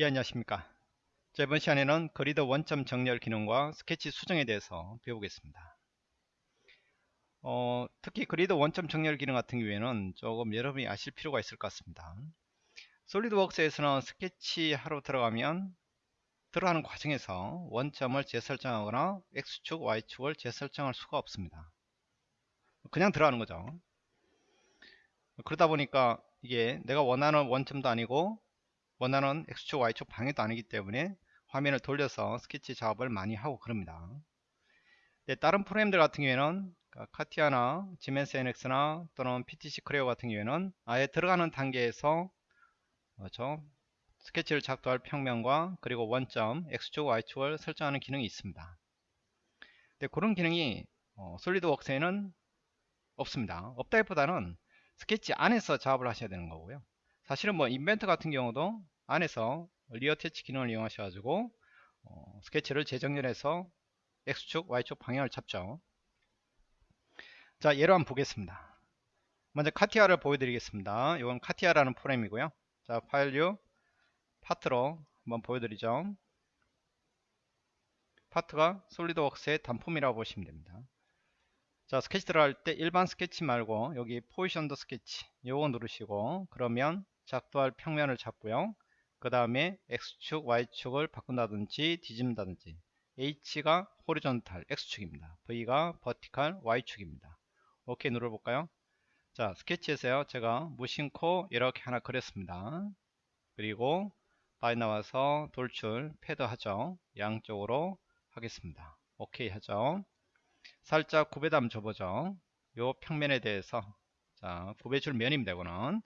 예 안녕하십니까? 자, 이번 시간에는 그리드 원점 정렬 기능과 스케치 수정에 대해서 배우겠습니다. 어, 특히 그리드 원점 정렬 기능 같은 경우에는 조금 여러분이 아실 필요가 있을 것 같습니다. 솔리드웍스에서는 스케치 하러 들어가면 들어가는 과정에서 원점을 재설정하거나 X축, Y축을 재설정할 수가 없습니다. 그냥 들어가는 거죠. 그러다 보니까 이게 내가 원하는 원점도 아니고 원하는 X축 Y축 방해도 아니기 때문에 화면을 돌려서 스케치 작업을 많이 하고 그럽니다. 네, 다른 프로그램들 같은 경우에는 그러니까 카티아나 지멘스 NX나 또는 PTC 크레오 같은 경우에는 아예 들어가는 단계에서 그렇죠? 스케치를 작도할 평면과 그리고 원점 X축 Y축을 설정하는 기능이 있습니다. 네, 그런 기능이 어, SolidWorks에는 없습니다. 없다기보다는 스케치 안에서 작업을 하셔야 되는 거고요 사실은 뭐 Inventor 같은 경우도 안에서 reattach 기능을 이용하셔 가지고 어, 스케치를 재정렬해서 X축 Y축 방향을 잡죠. 자 예로 한번 보겠습니다. 먼저 CATIA를 보여드리겠습니다. 이건 CATIA라는 프로그램이고요. 자 file new part로 한번 보여드리죠. 파트가 SolidWorks의 단품이라고 보시면 됩니다. 자 스케치 들어갈 때 일반 스케치 말고 여기 positioned sketch 요거 누르시고 그러면 작도할 평면을 잡고요. 그 다음에 X축 Y축을 바꾼다든지 뒤집는다든지 H가 horizontal X축입니다. V가 vertical Y축입니다. 오케이 눌러볼까요? 자 스케치에서요. 제가 무심코 이렇게 하나 그렸습니다. 그리고 밖에 나와서 돌출 패드 하죠. 양쪽으로 하겠습니다. 오케이 하죠. 살짝 구배 좀 줘보죠. 요 평면에 대해서. 자 구배줄 면입니다 이거는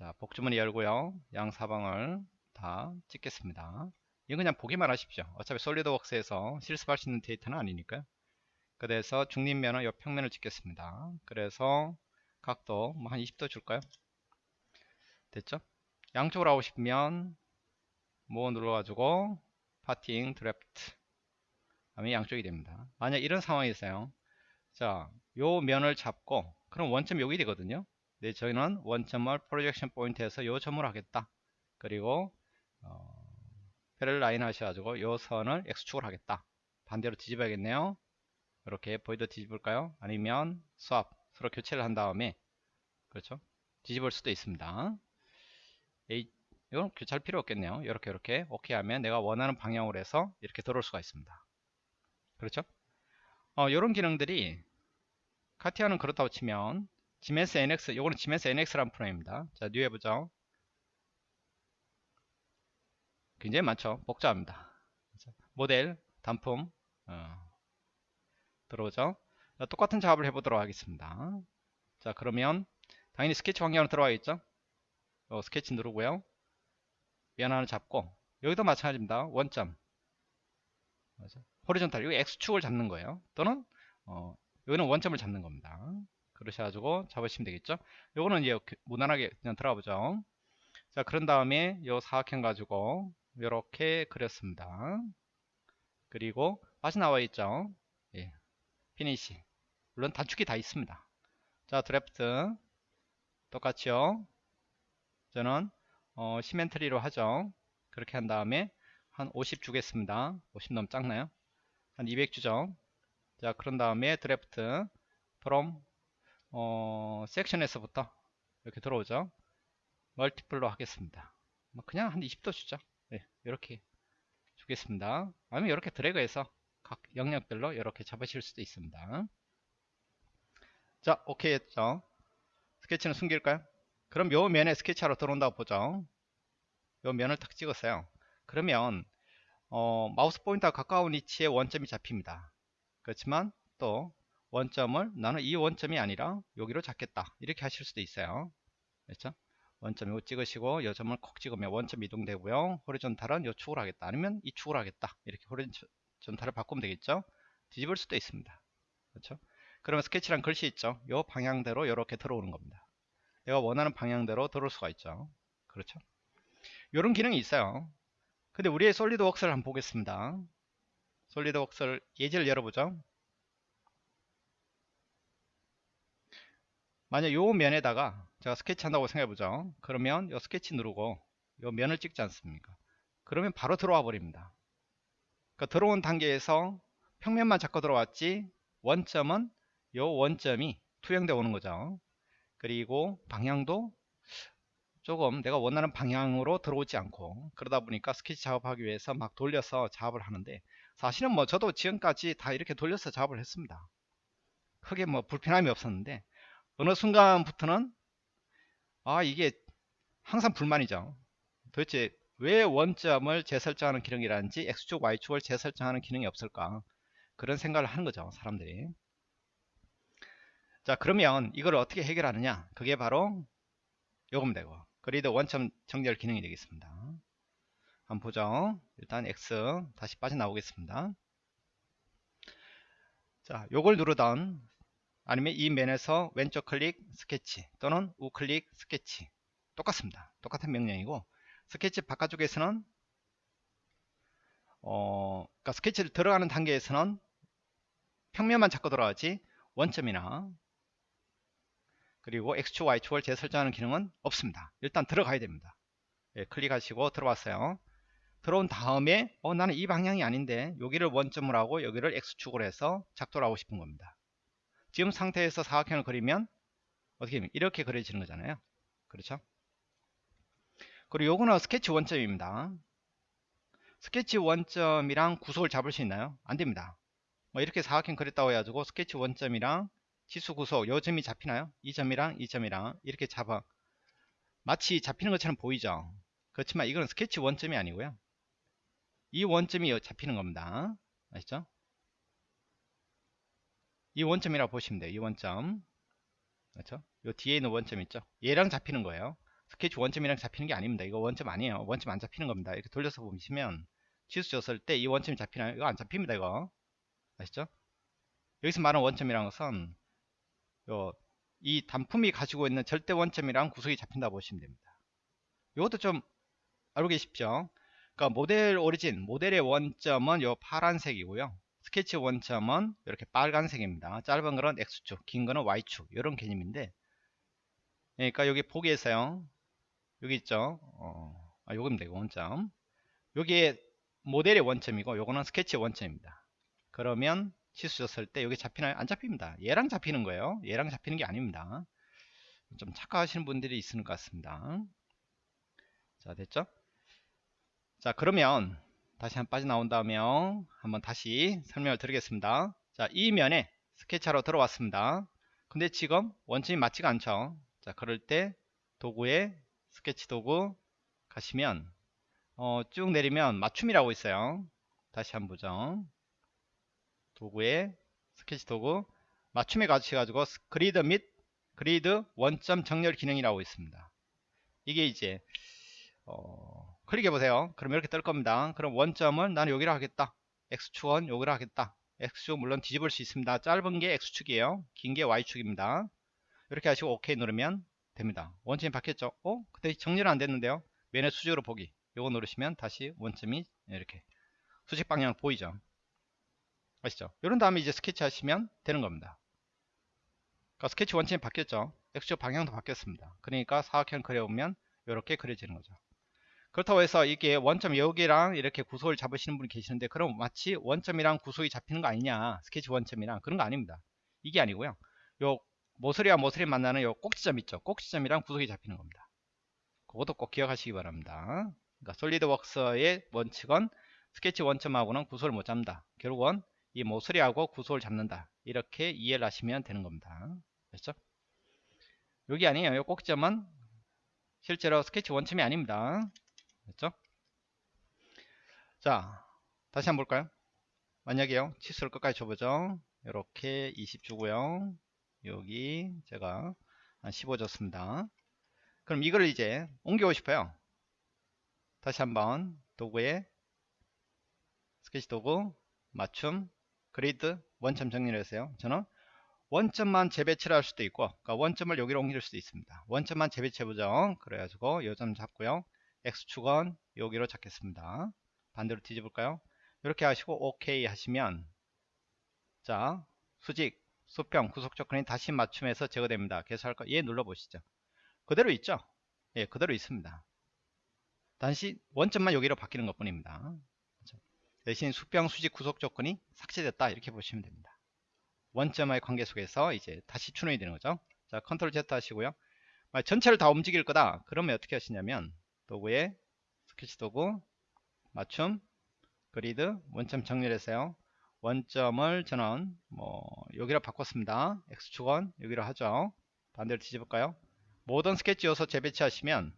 자 복주머니 열고요. 양 사방을 다 찍겠습니다. 이건 그냥 보기만 하십시오. 어차피 SolidWorks에서 실습할 수 있는 데이터는 아니니까요. 그래서 중립면은 이 평면을 찍겠습니다. 그래서 각도 뭐 한 20도 줄까요? 됐죠? 양쪽으로 하고 싶으면 more 눌러가지고 parting draft. 다음에 양쪽이 됩니다. 만약 이런 상황이 있어요. 자 요 면을 잡고 그럼 원점 여기 되거든요 네, 저희는 원점을 projection point에서 요 점으로 하겠다. 그리고 어, parallel line 하셔가지고 요 선을 X축으로 하겠다. 반대로 뒤집어야겠네요. 이렇게 V도 뒤집을까요? 아니면 swap 서로 교체를 한 다음에 그렇죠? 뒤집을 수도 있습니다. A, 이건 교체할 필요 없겠네요. 이렇게 이렇게 오케이 하면 내가 원하는 방향으로 해서 이렇게 들어올 수가 있습니다. 그렇죠? 어, 이런 기능들이 CATIA는 그렇다고 치면 Siemens NX 요거는 Siemens NX라는 프로그램입니다. 자 new 해보죠. 굉장히 많죠. 복잡합니다. 모델 단품 어, 들어오죠. 자, 똑같은 작업을 해보도록 하겠습니다. 자 그러면 당연히 스케치 환경으로 들어가겠죠? 어, 스케치 누르고요. 면 하나 잡고 여기도 마찬가지입니다. 원점. 호리존탈 이거 X축을 잡는 거예요. 또는 어, 여기는 원점을 잡는 겁니다 그러셔가지고 잡으시면 되겠죠? 요거는 이제 무난하게 그냥 들어가 보죠. 자 그런 다음에 요 사각형 가지고 이렇게 그렸습니다. 그리고 다시 나와 있죠? 예. finish. 물론 단축이 다 있습니다. 자 드래프트. 똑같이요. 저는 어, symmetry로 하죠. 그렇게 한 다음에 한 50 주겠습니다. 50 너무 작나요? 한 200 주죠? 자 그런 다음에 draft. from 어, section에서부터 이렇게 들어오죠. multiple로 하겠습니다. 뭐 그냥 한 20도 주죠. 네, 이렇게 주겠습니다. 아니면 이렇게 드래그해서 각 영역별로 이렇게 잡으실 수도 있습니다. 자, 오케이 했죠. 스케치는 숨길까요? 그럼 요 면에 스케치하러 들어온다고 보죠. 요 면을 탁 찍었어요. 그러면 어, 마우스 포인터가 가까운 위치에 원점이 잡힙니다. 그렇지만 또 원점을 나는 이 원점이 아니라 여기로 잡겠다. 이렇게 하실 수도 있어요. 그렇죠? 원점 을 찍으시고 이 점을 콕 찍으면 원점 이동되고요. 호리존탈은 이 축을 하겠다. 아니면 이 축을 하겠다. 이렇게 호리존탈을 바꾸면 되겠죠? 뒤집을 수도 있습니다. 그렇죠? 그러면 스케치란 글씨 있죠? 이 방향대로 이렇게 들어오는 겁니다. 내가 원하는 방향대로 들어올 수가 있죠. 그렇죠? 이런 기능이 있어요. 근데 우리의 솔리드웍스를 한번 보겠습니다. 솔리드웍스를 예제를 열어보죠 만약 요 면에다가 제가 스케치 한다고 생각해 보죠 그러면 요 스케치 누르고 요 면을 찍지 않습니까 그러면 바로 들어와 버립니다. 그러니까 들어온 단계에서 평면만 잡고 들어왔지 원점은 요 원점이 투영되어 오는 거죠. 그리고 방향도 조금 내가 원하는 방향으로 들어오지 않고 그러다 보니까 스케치 작업하기 위해서 막 돌려서 작업을 하는데 사실은 뭐 저도 지금까지 다 이렇게 돌려서 작업을 했습니다. 크게 뭐 불편함이 없었는데 어느 순간부터는 아 이게 항상 불만이죠. 도대체 왜 원점을 재설정하는 기능이라든지 X축, Y축을 재설정하는 기능이 없을까? 그런 생각을 하는 거죠 사람들이. 자 그러면 이걸 어떻게 해결하느냐? 그게 바로 요금 되고 grid 원점 정렬 기능이 되겠습니다. 한번 보죠. 일단 X 다시 빠져나오겠습니다. 자 요걸 누르던 아니면 이 면에서 왼쪽 클릭 스케치 또는 우클릭 스케치 똑같습니다 똑같은 명령이고 스케치 바깥쪽에서는 어, 그러니까 스케치를 들어가는 단계에서는 평면만 잡고 들어가지 원점이나 그리고 X축, Y축을 재설정하는 기능은 없습니다. 일단 들어가야 됩니다. 예, 클릭하시고 들어왔어요. 들어온 다음에 어, 나는 이 방향이 아닌데 여기를 원점으로 하고 여기를 X축으로 해서 작도를 하고 싶은 겁니다. 지금 상태에서 사각형을 그리면 어떻게 되면 이렇게 그려지는 거잖아요. 그렇죠? 그리고 요거는 스케치 원점입니다. 스케치 원점이랑 구속을 잡을 수 있나요? 안됩니다. 뭐 이렇게 사각형 그렸다고 해가지고 스케치 원점이랑 치수 구속 요 점이 잡히나요? 이 점이랑 이 점이랑 이렇게 잡아 마치 잡히는 것처럼 보이죠? 그렇지만 이건 스케치 원점이 아니고요. 이 원점이 잡히는 겁니다. 아시죠? 이 원점이라고 보시면 돼요. 이 원점. 그렇죠? 요 뒤에 있는 원점 있죠? 얘랑 잡히는 거예요. 스케치 원점이랑 잡히는 게 아닙니다. 이거 원점 아니에요. 원점 안 잡히는 겁니다. 이렇게 돌려서 보시면 치수 줬을 때 이 원점이 잡히나요? 이거 안 잡힙니다. 이거 아시죠? 여기서 말하는 원점이라는 것은 요, 이 단품이 가지고 있는 절대 원점이랑 구속이 잡힌다 보시면 됩니다. 이것도 좀 알고 계십시오. 그러니까 모델 origin, 모델의 원점은 요 파란색이고요. 스케치 원점은 이렇게 빨간색입니다. 짧은 거는 X축, 긴 거는 Y축 이런 개념인데 그러니까 여기 보기에서요. 여기 있죠. 어, 아, 요거면 되고 원점. 여기에 모델의 원점이고 요거는 스케치 원점입니다. 그러면 치수 줬을 때 여기 잡히나요? 안 잡힙니다. 얘랑 잡히는 거예요. 얘랑 잡히는 게 아닙니다. 좀 착각하시는 분들이 있는 것 같습니다. 자 됐죠? 자 그러면 다시 한 빠져나온 다음에 한번 다시 설명을 드리겠습니다. 자 이 면에 스케치하러 들어왔습니다. 근데 지금 원점이 맞지가 않죠. 자 그럴 때 도구에 스케치 도구 가시면 어, 쭉 내리면 맞춤이라고 있어요. 다시 한번 보죠. 도구에 스케치 도구 맞춤에 가셔가지고 그리드 및 그리드 원점 정렬 기능이라고 있습니다. 이게 이제 어, 클릭해 보세요. 그럼 이렇게 뜰 겁니다. 그럼 원점을 나는 여기로 하겠다. X축은 여기로 하겠다. X축 물론 뒤집을 수 있습니다. 짧은 게 X축이에요. 긴 게 Y축입니다. 이렇게 하시고 OK 누르면 됩니다. 원점이 바뀌었죠? 어? 근데 정렬은 안 됐는데요? 맨의 수직으로 보기. 요거 누르시면 다시 원점이 이렇게 수직 방향 보이죠? 아시죠? 이런 다음에 이제 스케치 하시면 되는 겁니다. 그러니까 스케치 원점이 바뀌었죠? X축 방향도 바뀌었습니다. 그러니까 사각형 그려보면 이렇게 그려지는 거죠. 그렇다고 해서 이게 원점 여기랑 이렇게 구속을 잡으시는 분이 계시는데 그럼 마치 원점이랑 구속이 잡히는 거 아니냐 스케치 원점이랑 그런 거 아닙니다. 이게 아니고요. 요 모서리와 모서리 만나는 요 꼭지점 있죠. 꼭지점이랑 구속이 잡히는 겁니다. 그것도 꼭 기억하시기 바랍니다. 그러니까 솔리드웍스의 원칙은 스케치 원점하고는 구속을 못 잡는다. 결국은 이 모서리하고 구속을 잡는다. 이렇게 이해를 하시면 되는 겁니다. 됐죠? 여기 아니에요. 요 꼭지점은 실제로 스케치 원점이 아닙니다. 됐죠? 자, 다시 한번 볼까요? 만약에요. 치수를 끝까지 줘보죠. 이렇게 20 주고요. 여기 제가 한 15 줬습니다. 그럼 이걸 이제 옮기고 싶어요. 다시 한번 도구에 스케치 도구 맞춤 그리드 원점 정리를 했어요. 저는 원점만 재배치를 할 수도 있고 그러니까 원점을 여기로 옮길 수도 있습니다. 원점만 재배치해 보죠. 그래가지고 요점 잡고요. X축은 여기로 잡겠습니다. 반대로 뒤집을까요? 이렇게 하시고 OK 하시면 자 수직 수평 구속적 근이 다시 맞춤해서 제거됩니다. 계속할 거, 얘 눌러보시죠. 그대로 있죠? 예, 그대로 있습니다. 단지 원점만 여기로 바뀌는 것 뿐입니다. 그렇죠? 대신 수평 수직 구속 조건이 삭제됐다 이렇게 보시면 됩니다. 원점의 관계 속에서 이제 다시 추론이 되는 거죠. 자 컨트롤 Z 하시고요. 전체를 다 움직일 거다 그러면 어떻게 하시냐면 도구에 스케치 도구 맞춤 그리드 원점 정렬해서요. 원점을 저는 뭐 여기로 바꿨습니다. X축은 여기로 하죠. 반대로 뒤집을까요? 모든 스케치 요소 재배치 하시면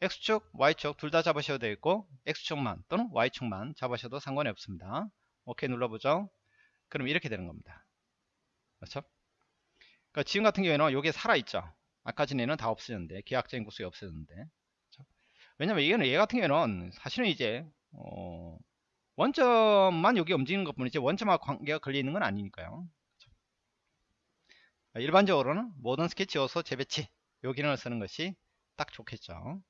X축, Y축 둘 다 잡으셔도 되고 X축만 또는 Y축만 잡으셔도 상관이 없습니다. 오케이 눌러보죠. 그럼 이렇게 되는 겁니다. 그렇죠? 그러니까 지금 같은 경우에는 이게 살아있죠. 아까 전에는 다 없어졌는데 계약적인 구속이 없어졌는데? 왜냐면 이거는 얘 같은 경우에는 사실은 이제 어, 원점만 여기 움직이는 것 뿐이지 원점하고 관계가 걸리는 건 아니니까요. 그렇죠? 일반적으로는 모든 스케치 요소 재배치 요 기능을 쓰는 것이 딱 좋겠죠.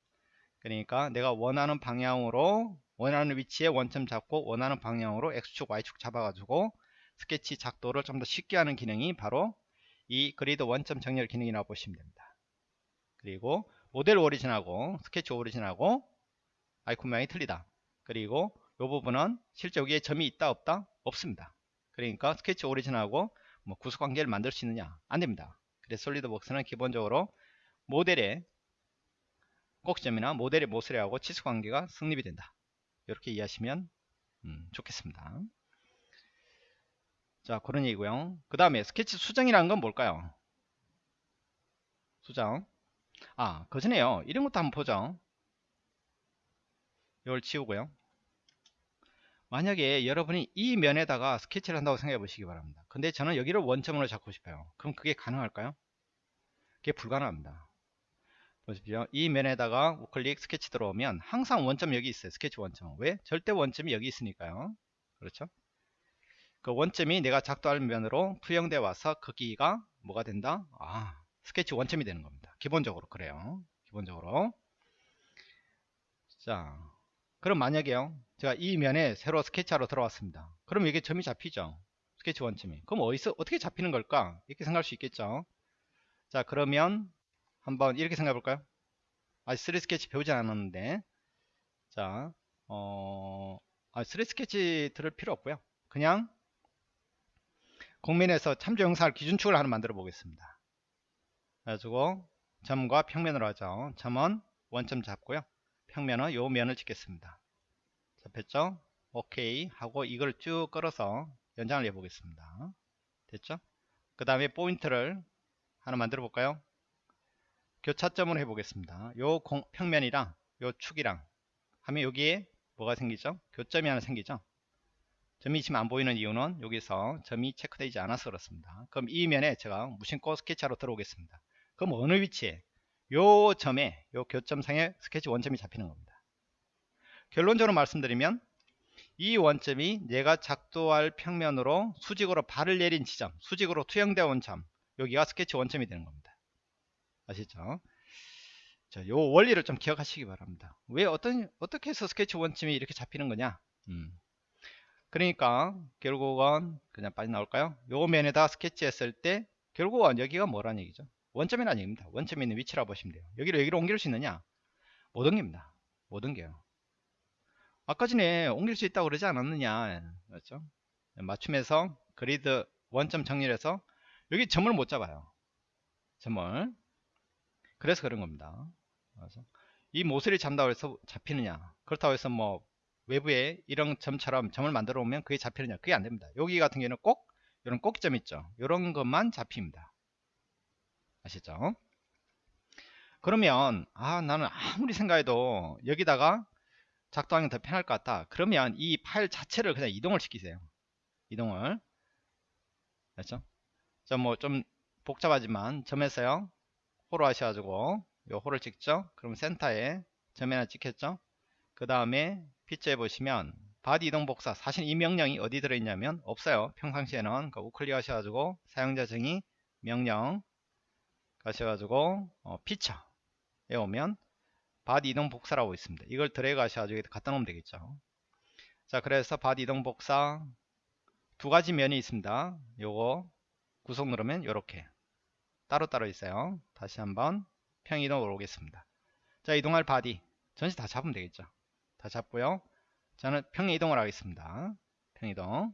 그러니까 내가 원하는 방향으로 원하는 위치에 원점 잡고 원하는 방향으로 X축 Y축 잡아가지고 스케치 작도를 좀 더 쉽게 하는 기능이 바로 이 그리드 원점 정렬 기능이라고 보시면 됩니다. 그리고 모델 origin하고 스케치 origin하고 아이콘 모양이 틀리다. 그리고 이 부분은 실제 여기에 점이 있다 없다 없습니다. 그러니까 스케치 origin하고 뭐 구속관계를 만들 수 있느냐 안됩니다. 그래서 솔리드웍스는 기본적으로 모델의 꼭지점이나 모델의 모서리하고 치수관계가 성립이 된다. 이렇게 이해하시면 음, 좋겠습니다. 자 그런 얘기고요 그 다음에 스케치 수정이라는 건 뭘까요 수정 아 그전에요. 이런 것도 한번 보죠. 이걸 지우고요. 만약에 여러분이 이 면에다가 스케치를 한다고 생각해 보시기 바랍니다. 근데 저는 여기를 원점으로 잡고 싶어요. 그럼 그게 가능할까요? 그게 불가능합니다. 보십시오. 이 면에다가 우클릭 스케치 들어오면 항상 원점 여기 있어요. 스케치 원점. 왜? 절대 원점이 여기 있으니까요. 그렇죠? 그 원점이 내가 작도할 면으로 투영돼 와서 거기가 뭐가 된다? 아, 스케치 원점이 되는 겁니다. 기본적으로 그래요. 기본적으로. 자, 그럼 만약에요. 제가 이 면에 새로 스케치하러 들어왔습니다. 그럼 이게 점이 잡히죠. 스케치 원점이. 그럼 어디서 어떻게 잡히는 걸까? 이렇게 생각할 수 있겠죠. 자, 그러면 한번 이렇게 생각해 볼까요? 아직 3D 스케치 배우지 않았는데. 자, 어, 아, 3D 스케치 들을 필요 없고요. 그냥 공면에서 참조 형상을 기준축을 하나 만들어 보겠습니다. 그래가지고 점과 평면으로 하죠. 점은 원점 잡고요. 평면은 요 면을 찍겠습니다. 잡혔죠? 오케이 하고 이걸 쭉 끌어서 연장을 해 보겠습니다. 됐죠? 그 다음에 포인트를 하나 만들어 볼까요? 교차점으로 해 보겠습니다. 요 공, 평면이랑 요 축이랑 하면 여기에 뭐가 생기죠? 교점이 하나 생기죠? 점이 지금 안 보이는 이유는 여기서 점이 체크되지 않아서 그렇습니다. 그럼 이 면에 제가 무심코 스케치하러 들어오겠습니다. 그럼 어느 위치에 요 점에 요 교점상에 스케치 원점이 잡히는 겁니다. 결론적으로 말씀드리면 이 원점이 내가 작도할 평면으로 수직으로 발을 내린 지점 수직으로 투영되어 온 점 여기가 스케치 원점이 되는 겁니다. 아시죠? 자, 요 원리를 좀 기억하시기 바랍니다. 왜 어떤 어떻게 해서 스케치 원점이 이렇게 잡히는 거냐? 음. 그러니까 결국은 그냥 빠져나올까요? 요 면에다 스케치했을 때 결국은 여기가 뭐란 얘기죠? 원점이란 얘기입니다. 원점에 있는 위치라 보시면 돼요. 여기로 여기로 옮길 수 있느냐? 못 옮깁니다. 못 옮겨요. 아까 전에 옮길 수 있다고 그러지 않았느냐? 그렇죠? 맞춤에서 그리드 원점 정렬해서 여기 점을 못 잡아요. 점을. 그래서 그런 겁니다. 그래서 이 모서리 잡다고 해서 잡히느냐? 그렇다고 해서 뭐 외부에 이런 점처럼 점을 만들어 오면 그게 잡히느냐 그게 안 됩니다 여기 같은 경우는 꼭 이런 꼭점 있죠 이런 것만 잡힙니다 아시죠? 그러면 아 나는 아무리 생각해도 여기다가 작동하기 더 편할 것 같다. 그러면 이 파일 자체를 그냥 이동을 시키세요. 이동을. 그렇죠? 뭐좀 복잡하지만 점에서요. 호로 하셔가지고 요 호를 찍죠? 그럼 센터에 점 하나 찍혔죠? 그 다음에 피처에 보시면 body 이동 복사. 사실 이 명령이 어디 들어있냐면 없어요. 평상시에는 그 우클릭 하셔가지고 사용자 정의 명령 가셔가지고 어, feature에 오면 body 이동 복사라고 있습니다. 이걸 드래그 하셔가지고 갖다 놓으면 되겠죠. 자 그래서 body 이동 복사 두 가지 면이 있습니다. 요거 구속 누르면 이렇게 따로따로 있어요. 다시 한번 평이동으로 오겠습니다. 자 이동할 body 전체 다 잡으면 되겠죠. 다 잡고요. 저는 평행 이동을 하겠습니다. 평행 이동.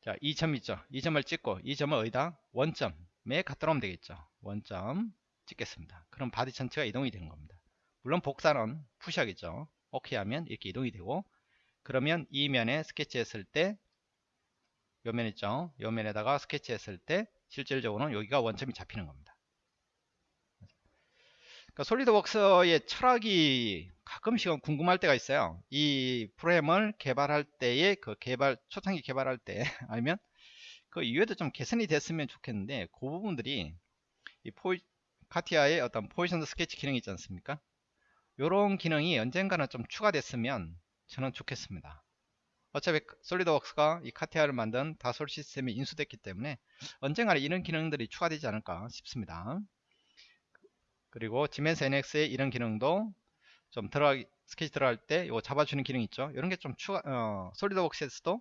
자, 2점 있죠. 2점을 찍고 이 점을 어디다? 원점 에 갖다 놓으면 되겠죠. 원점 찍겠습니다. 그럼 body 전체가 이동이 되는 겁니다. 물론 복사는 푸시하겠죠. 오케이 하면 이렇게 이동이 되고 그러면 이 면에 스케치 했을 때 요 면 있죠. 요 면에다가 스케치 했을 때 실질적으로는 여기가 원점이 잡히는 겁니다. 그러니까 솔리드웍스의 철학이 가끔씩은 궁금할 때가 있어요. 이 프로그램을 개발할 때의 그 개발 초창기 개발할 때 아니면 그 이후에도 좀 개선이 됐으면 좋겠는데 그 부분들이 이 포이, 카티아의 어떤 포지션 스케치 기능이 있지 않습니까? 이런 기능이 언젠가는 좀 추가됐으면 저는 좋겠습니다. 어차피 솔리드웍스가 이 카티아를 만든 다솔 시스템이 인수됐기 때문에 언젠가는 이런 기능들이 추가되지 않을까 싶습니다. 그리고 지멘스 NX의 이런 기능도 좀 들어가기 스케치 들어갈 때 이거 잡아주는 기능 있죠 이런 게 좀 추가 어, 솔리드웍스에서도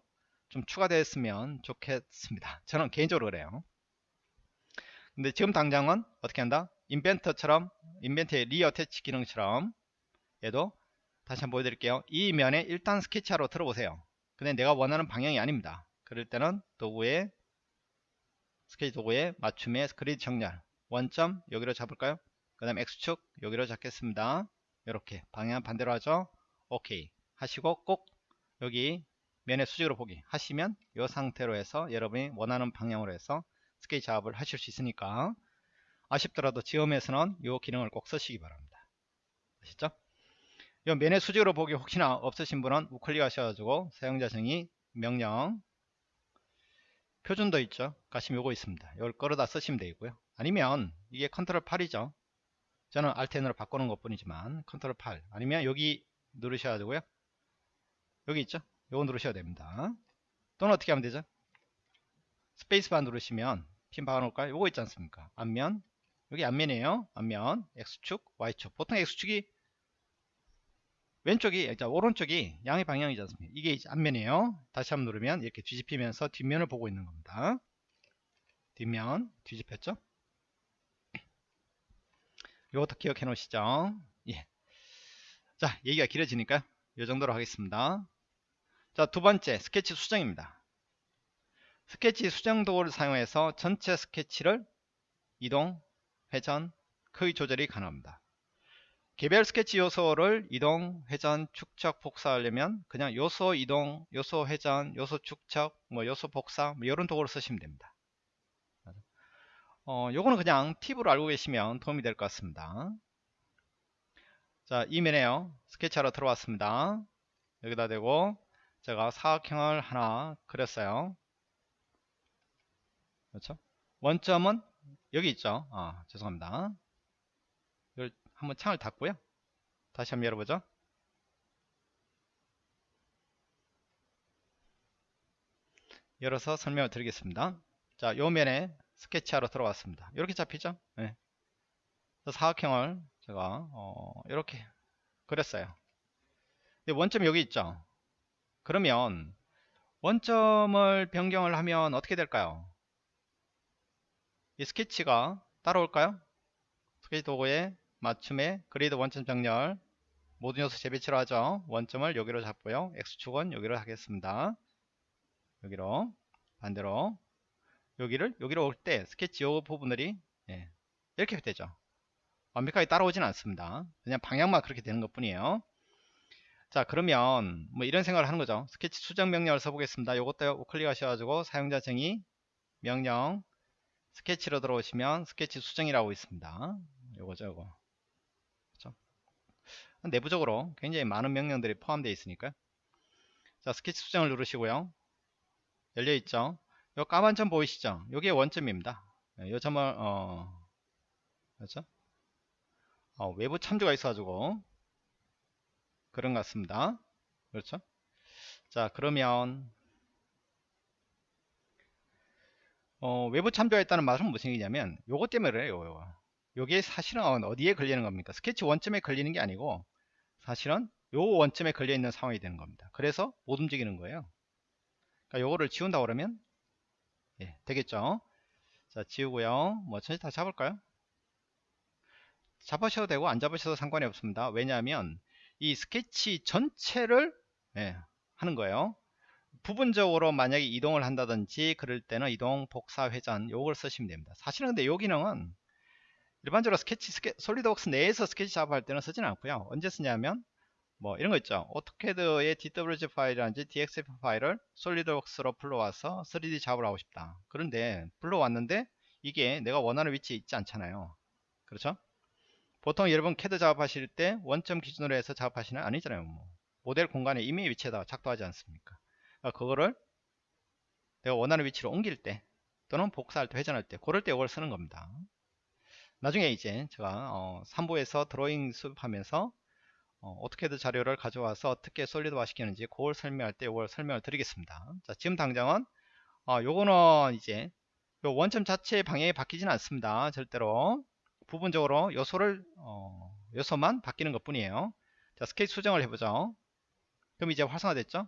좀 추가되었으면 좋겠습니다. 저는 개인적으로 그래요. 근데 지금 당장은 어떻게 한다? 인벤터처럼 인벤터의 reattach 기능처럼 얘도 다시 한번 보여드릴게요. 이 면에 일단 스케치하러 들어보세요. 근데 내가 원하는 방향이 아닙니다. 그럴 때는 도구에 스케치 도구에 맞춤에 그리드 정렬. 원점 여기로 잡을까요? 그 다음 X축 여기로 잡겠습니다. 이렇게 방향 반대로 하죠? 오케이. 하시고 꼭 여기 면의 수직으로 보기 하시면 이 상태로 해서 여러분이 원하는 방향으로 해서 스케치 작업을 하실 수 있으니까 아쉽더라도 지음에서는 이 기능을 꼭 쓰시기 바랍니다. 아시죠? 이 면의 수직으로 보기 혹시나 없으신 분은 우클릭 하셔가지고 사용자 정의 명령 표준도 있죠? 가시면 요거 있습니다. 이걸 끌어다 쓰시면 되고요. 아니면 이게 컨트롤 8이죠? 저는 Alt N으로 바꾸는 것 뿐이지만 컨트롤 8 아니면 여기 누르셔야 되고요. 여기 있죠 요거 누르셔야 됩니다. 또는 어떻게 하면 되죠? 스페이스바 누르시면 핀 박아놓을까요? 요거 있지 않습니까? 앞면. 여기 앞면이에요. 앞면. X축 Y축. 보통 X축이 왼쪽이 오른쪽이 양의 방향이지 않습니까? 이게 앞면이에요. 다시 한번 누르면 이렇게 뒤집히면서 뒷면을 보고 있는 겁니다. 뒷면. 뒤집혔죠? 이것도 기억해 놓으시죠? 예. 자 얘기가 길어지니까 이 정도로 하겠습니다 자 두 번째 스케치 수정입니다 스케치 수정 도구를 사용해서 전체 스케치를 이동 회전 크기 조절이 가능합니다 개별 스케치 요소를 이동 회전 축척 복사하려면 그냥 요소 이동 요소 회전 요소 축척 뭐 요소 복사 뭐 이런 도구를 쓰시면 됩니다 어, 요거는 그냥 팁으로 알고 계시면 도움이 될 것 같습니다. 자, 이면에요. 스케치하러 들어왔습니다. 여기다 대고 제가 사각형을 하나 그렸어요. 그렇죠? 원점은 여기 있죠. 아, 죄송합니다. 이걸 한번 창을 닫고요. 다시 한번 열어보죠. 열어서 설명을 드리겠습니다. 자, 요 면에 스케치하러 들어왔습니다. 이렇게 잡히죠? 네. 사각형을 제가 어, 이렇게 그렸어요. 원점 여기 있죠? 그러면 원점을 변경을 하면 어떻게 될까요? 이 스케치가 따라올까요? 스케치 도구에 맞춤에 그리드 원점 정렬 모든 요소 재배치로 하죠. 원점을 여기로 잡고요. X축은 여기로 하겠습니다. 여기로 반대로 여기를 여기로 올 때 스케치 요 부분들이 예, 이렇게 되죠 완벽하게 따라오지는 않습니다 그냥 방향만 그렇게 되는 것 뿐이에요 자 그러면 뭐 이런 생각을 하는 거죠 스케치 수정 명령을 써보겠습니다 요것도 우클릭 하셔가지고 사용자 정의 명령 스케치로 들어오시면 스케치 수정이라고 있습니다 요거죠 요거 그렇죠? 내부적으로 굉장히 많은 명령들이 포함되어 있으니까 자 스케치 수정을 누르시고요 열려있죠 요 까만 점 보이시죠? 요게 원점입니다. 네, 요 점을 어 그렇죠? 어, 외부 참조가 있어가지고 그런 것 같습니다. 그렇죠? 자 그러면 어, 외부 참조가 있다는 말은 무슨 얘기냐면 요것 때문에 그래요. 요거. 요게 사실은 어디에 걸리는 겁니까? 스케치 원점에 걸리는 게 아니고 사실은 요 원점에 걸려 있는 상황이 되는 겁니다. 그래서 못 움직이는 거예요. 그러니까 요거를 지운다 그러면 예, 되겠죠 자 지우고요 뭐 전체 다 잡을까요 잡으셔도 되고 안 잡으셔도 상관이 없습니다 왜냐하면 이 스케치 전체를 예, 하는 거예요. 부분적으로 만약에 이동을 한다든지 그럴 때는 이동 복사 회전 요걸 쓰시면 됩니다. 사실은 근데 요 기능은 일반적으로 스케치 스케, SolidWorks 내에서 스케치 작업할 때는 쓰지는 않고요. 언제 쓰냐면 뭐 이런 거 있죠. AutoCAD의 DWG 파일이라든지 DXF 파일을 SolidWorks로 불러와서 3D 작업을 하고 싶다. 그런데 불러왔는데 이게 내가 원하는 위치에 있지 않잖아요. 그렇죠 보통 여러분 캐드 작업하실 때 원점 기준으로 해서 작업하시는 아니잖아요 뭐. 모델 공간에 이미 위치에다 작도하지 않습니까? 그러니까 그거를 내가 원하는 위치로 옮길 때 또는 복사할 때 회전할 때 그럴 때 이걸 쓰는 겁니다. 나중에 이제 제가 어, 3부에서 드로잉 수업하면서 어, AutoCAD 자료를 가져와서 어떻게 solid화 시키는지 그걸 설명할 때 이걸 설명을 드리겠습니다. 자 지금 당장은 어, 요거는 이제 요 원점 자체의 방향이 바뀌지는 않습니다. 절대로 부분적으로 요소를 어, 요소만 바뀌는 것 뿐이에요. 자 스케치 수정을 해보죠. 그럼 이제 활성화 됐죠?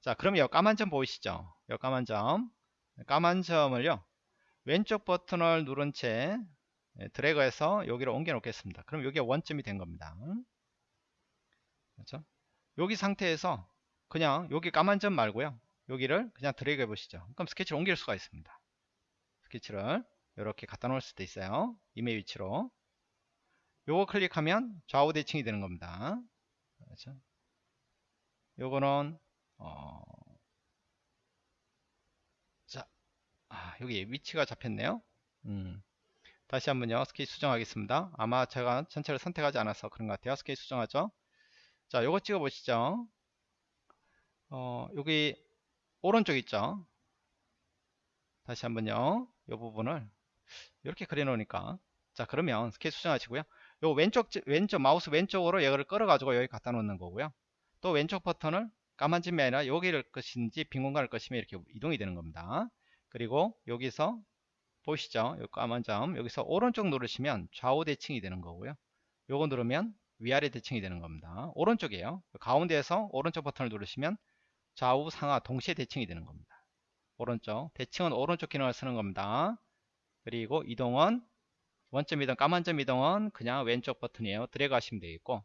자 그럼 이 까만 점 보이시죠? 이 까만 점. 까만 점을요 왼쪽 버튼을 누른 채 예, 드래그해서 여기로 옮겨 놓겠습니다. 그럼 여기가 원점이 된 겁니다. 그렇죠? 여기 상태에서 그냥 여기 까만 점 말고요. 여기를 그냥 드래그 해 보시죠. 그럼 스케치를 옮길 수가 있습니다. 스케치를 이렇게 갖다 놓을 수도 있어요. 이메일 위치로. 요거 클릭하면 좌우 대칭이 되는 겁니다. 그렇죠? 요거는 어... 자 아, 여기 위치가 잡혔네요. 음. 다시 한번요. 스케치 수정하겠습니다. 아마 제가 전체를 선택하지 않아서 그런 것 같아요. 스케치 수정하죠? 자 요거 찍어 보시죠. 어, 여기 오른쪽 있죠? 다시 한번요. 이 부분을 이렇게 그려 놓으니까. 자 그러면 스케치 수정하시고요. 요 왼쪽 왼쪽 마우스 왼쪽으로 이거를 끌어 가지고 여기 갖다 놓는 거고요. 또 왼쪽 버튼을 까만 점이 아니라 여기를 것인지 빈 공간을 것이면 이렇게 이동이 되는 겁니다. 그리고 여기서 보시죠. 요 까만 점. 여기서 오른쪽 누르시면 좌우 대칭이 되는 거고요. 요거 누르면 위아래 대칭이 되는 겁니다. 오른쪽이에요. 가운데에서 오른쪽 버튼을 누르시면 좌우 상하 동시에 대칭이 되는 겁니다. 오른쪽. 대칭은 오른쪽 기능을 쓰는 겁니다 그리고 이동은 원점 이동 까만 점 이동은 그냥 왼쪽 버튼이에요. 드래그 하시면 되겠고.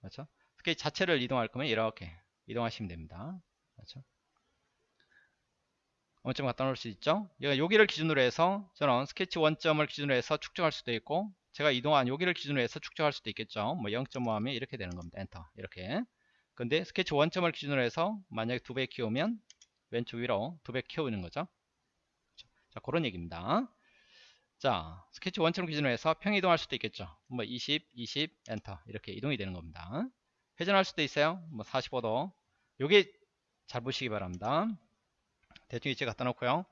그렇죠? 스케치 자체를 이동할 거면 이렇게 이동하시면 됩니다. 그렇죠? 원점 갖다 놓을 수 있죠? 여기를 기준으로 해서 저는 스케치 원점을 기준으로 해서 축척할 수도 있고 제가 이동한 여기를 기준으로 해서 축척할 수도 있겠죠? 뭐 0.5 하면 이렇게 되는 겁니다. 엔터. 이렇게. 근데 스케치 원점을 기준으로 해서 만약에 두 배 키우면 왼쪽 위로 두 배 키우는 거죠? 자 그런 얘기입니다 자 스케치 원점 기준으로 해서 평 이동할 수도 있겠죠. 뭐 20, 20 엔터 이렇게 이동이 되는 겁니다. 회전할 수도 있어요. 뭐 45도. 요게 잘 보시기 바랍니다. 대충 위치 갖다 놓고요.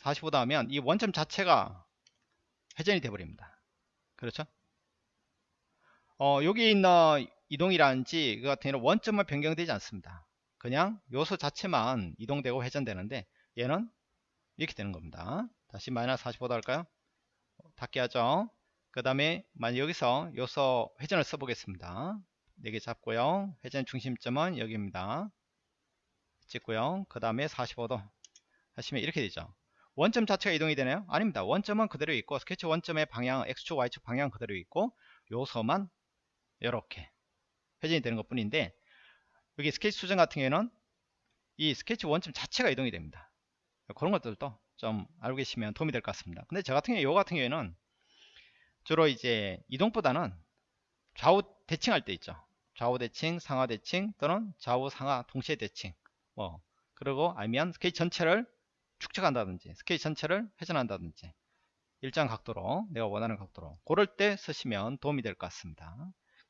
45도 하면 이 원점 자체가 회전이 돼 버립니다. 그렇죠? 어, 여기 있는 이동이라든지 그 같은 경우는 원점만 변경되지 않습니다. 그냥 요소 자체만 이동되고 회전되는데 얘는 이렇게 되는 겁니다. 다시 마이너스 45도 할까요 닫게 하죠. 그 다음에 만약 여기서 요소 회전을 써보겠습니다. 4개 잡고요. 회전 중심점은 여기입니다. 찍고요. 그 다음에 45도 하시면 이렇게 되죠. 원점 자체가 이동이 되나요? 아닙니다. 원점은 그대로 있고 스케치 원점의 방향 X축 Y축 방향 그대로 있고 요소만 이렇게 회전이 되는 것 뿐인데 여기 스케치 수정 같은 경우에는 이 스케치 원점 자체가 이동이 됩니다. 그런 것들도 좀 알고 계시면 도움이 될 것 같습니다. 근데 저 같은 경우 요 같은 경우에는 주로 이제 이동보다는 좌우 대칭할 때 있죠. 좌우 대칭 상하 대칭 또는 좌우 상하 동시에 대칭. 뭐 그리고 아니면 스케치 전체를 축척한다든지 스케치 전체를 회전한다든지 일정 각도로 내가 원하는 각도로 고를 때 쓰시면 도움이 될 것 같습니다.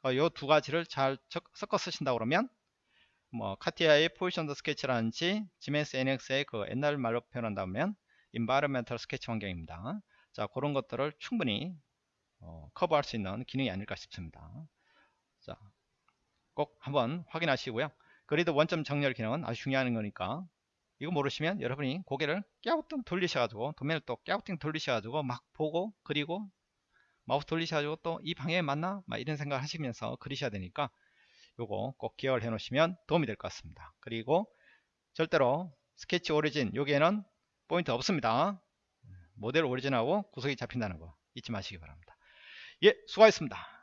이 두 가지를 잘 섞어 쓰신다 그러면 뭐 CATIA의 positioned sketch라든지 지멘스 NX의 그 옛날 말로 표현한다면 environmental sketch 환경입니다. 자 그런 것들을 충분히 어, 커버할 수 있는 기능이 아닐까 싶습니다. 자, 꼭 한번 확인하시고요. 그래도 원점 정렬 기능은 아주 중요한 거니까 이거 모르시면 여러분이 고개를 깨우뚱 돌리셔가지고 도면을 또 깨우뚱 돌리셔가지고 막 보고 그리고 마우스 돌리셔가지고 또 이 방향에 맞나? 막 이런 생각을 하시면서 그리셔야 되니까 요거 꼭 기억을 해 놓으시면 도움이 될 것 같습니다. 그리고 절대로 스케치 오리진 여기에는 포인트 없습니다. 모델 오리진하고 구석이 잡힌다는 거 잊지 마시기 바랍니다. 예 수고하셨습니다